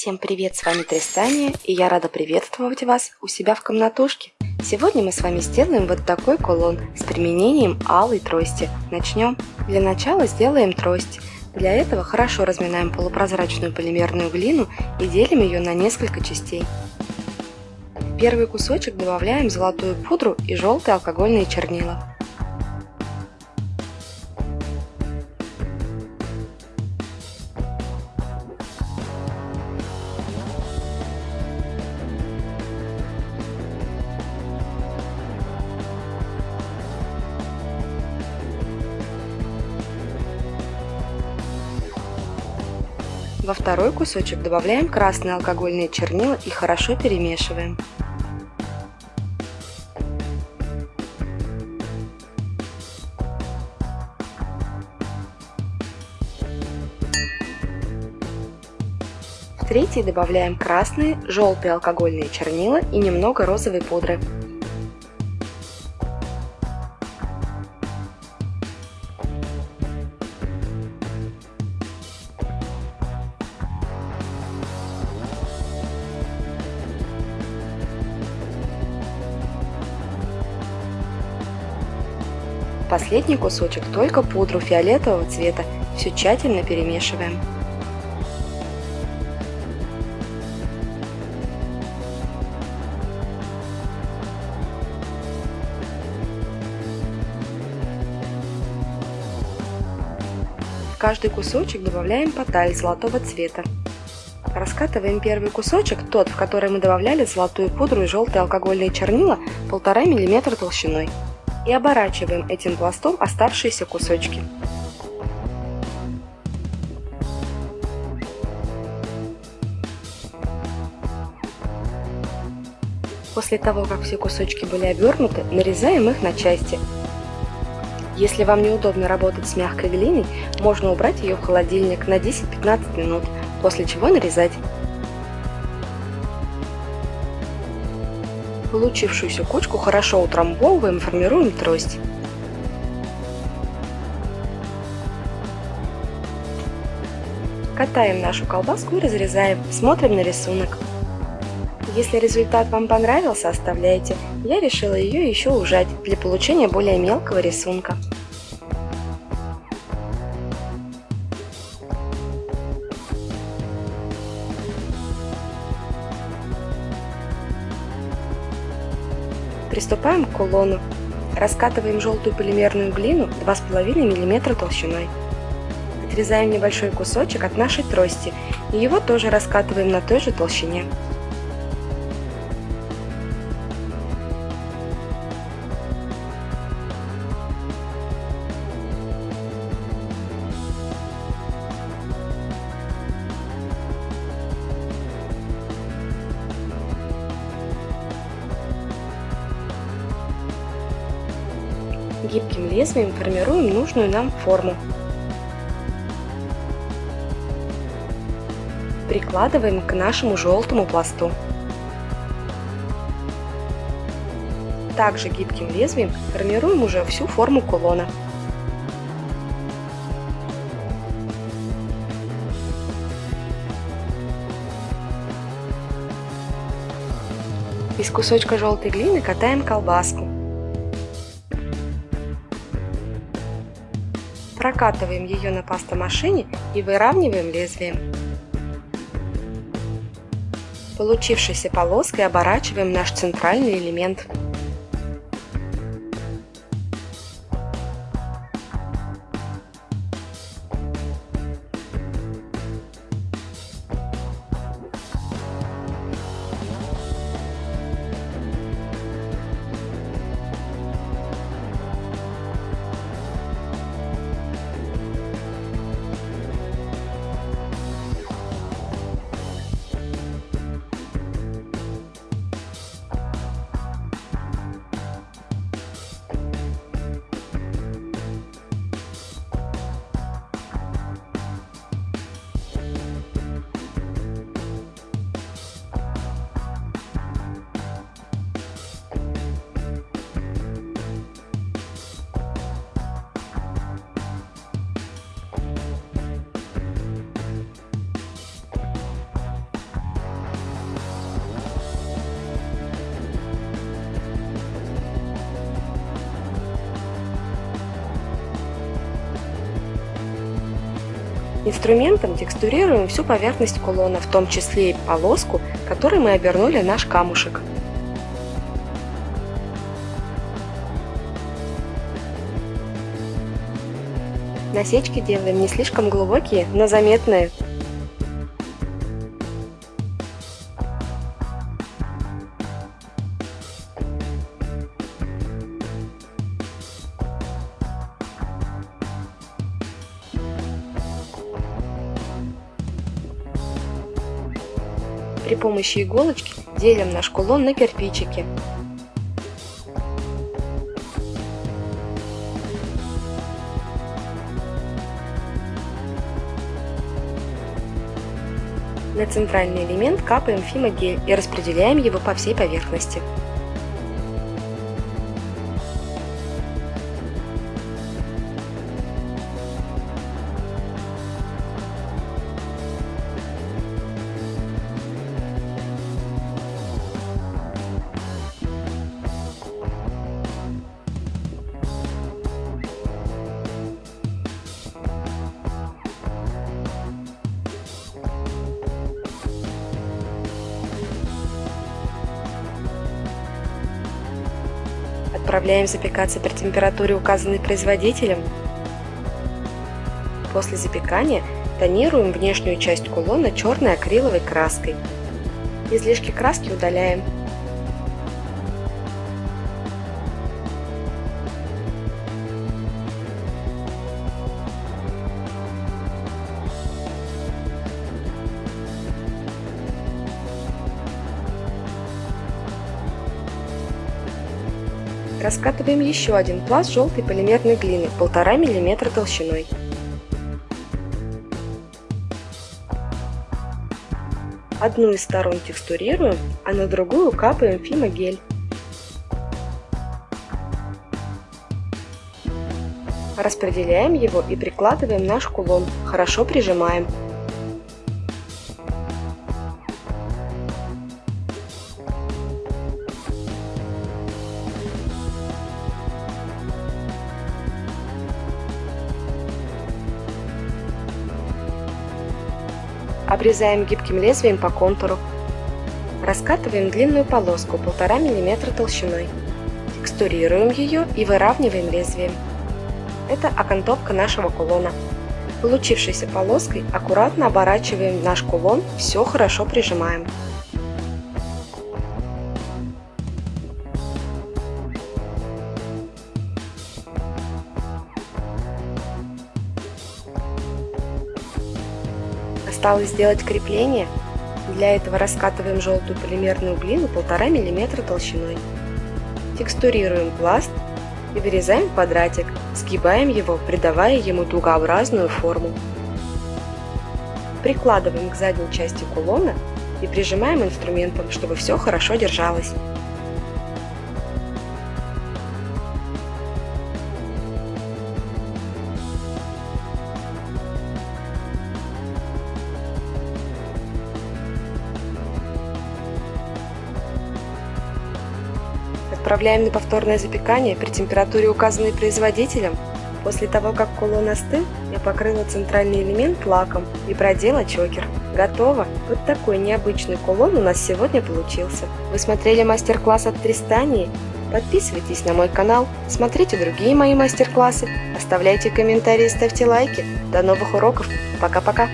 Всем привет, с вами Тристания, и я рада приветствовать вас у себя в комнатушке. Сегодня мы с вами сделаем вот такой кулон с применением алой трости. Начнем. Для начала сделаем трость. Для этого хорошо разминаем полупрозрачную полимерную глину и делим ее на несколько частей. В первый кусочек добавляем золотую пудру и желтые алкогольные чернила. Во второй кусочек добавляем красные алкогольные чернила и хорошо перемешиваем. В третий добавляем красные, желтые алкогольные чернила и немного розовой пудры. Последний кусочек только пудру фиолетового цвета. Все тщательно перемешиваем. Каждый кусочек добавляем поталь золотого цвета. Раскатываем первый кусочек, тот, в который мы добавляли золотую пудру и желтые алкогольные чернила, 1,5 мм толщиной и оборачиваем этим пластом оставшиеся кусочки. После того, как все кусочки были обернуты, нарезаем их на части. Если вам неудобно работать с мягкой глиной, можно убрать ее в холодильник на 10-15 минут, после чего нарезать. Получившуюся кучку хорошо утрамбовываем и формируем трость. Катаем нашу колбаску и разрезаем. Смотрим на рисунок. Если результат вам понравился, оставляйте. Я решила ее еще ужать для получения более мелкого рисунка. Приступаем к кулону. Раскатываем желтую полимерную глину 2,5 мм толщиной. Отрезаем небольшой кусочек от нашей трости и его тоже раскатываем на той же толщине. Гибким лезвием формируем нужную нам форму. Прикладываем к нашему желтому пласту. Также гибким лезвием формируем уже всю форму кулона. Из кусочка желтой глины катаем колбаску. Прокатываем ее на пастомашине и выравниваем лезвием. Получившейся полоской оборачиваем наш центральный элемент. Инструментом текстурируем всю поверхность кулона, в том числе и полоску, которой мы обернули наш камушек. Насечки делаем не слишком глубокие, но заметные. При помощи иголочки делим наш кулон на кирпичики. На центральный элемент капаем фимогель и распределяем его по всей поверхности. Отправляем запекаться при температуре, указанной производителем. После запекания тонируем внешнюю часть кулона черной акриловой краской. Излишки краски удаляем. Раскатываем еще один пласт желтой полимерной глины 1,5 мм толщиной. Одну из сторон текстурируем, а на другую капаем фимогель. Распределяем его и прикладываем наш кулон, хорошо прижимаем. Обрезаем гибким лезвием по контуру. Раскатываем длинную полоску 1,5 мм толщиной. Текстурируем ее и выравниваем лезвием. Это окантовка нашего кулона. Получившейся полоской аккуратно оборачиваем наш кулон, все хорошо прижимаем. Осталось сделать крепление. Для этого раскатываем желтую полимерную глину 1,5 мм толщиной. Текстурируем пласт и вырезаем квадратик, сгибаем его, придавая ему дугообразную форму. Прикладываем к задней части кулона и прижимаем инструментом, чтобы все хорошо держалось. Отправляем на повторное запекание при температуре, указанной производителем. После того, как кулон остыл, я покрыла центральный элемент лаком и продела чокер. Готово! Вот такой необычный кулон у нас сегодня получился. Вы смотрели мастер-класс от Тристании? Подписывайтесь на мой канал, смотрите другие мои мастер-классы, оставляйте комментарии, ставьте лайки. До новых уроков. Пока-пока!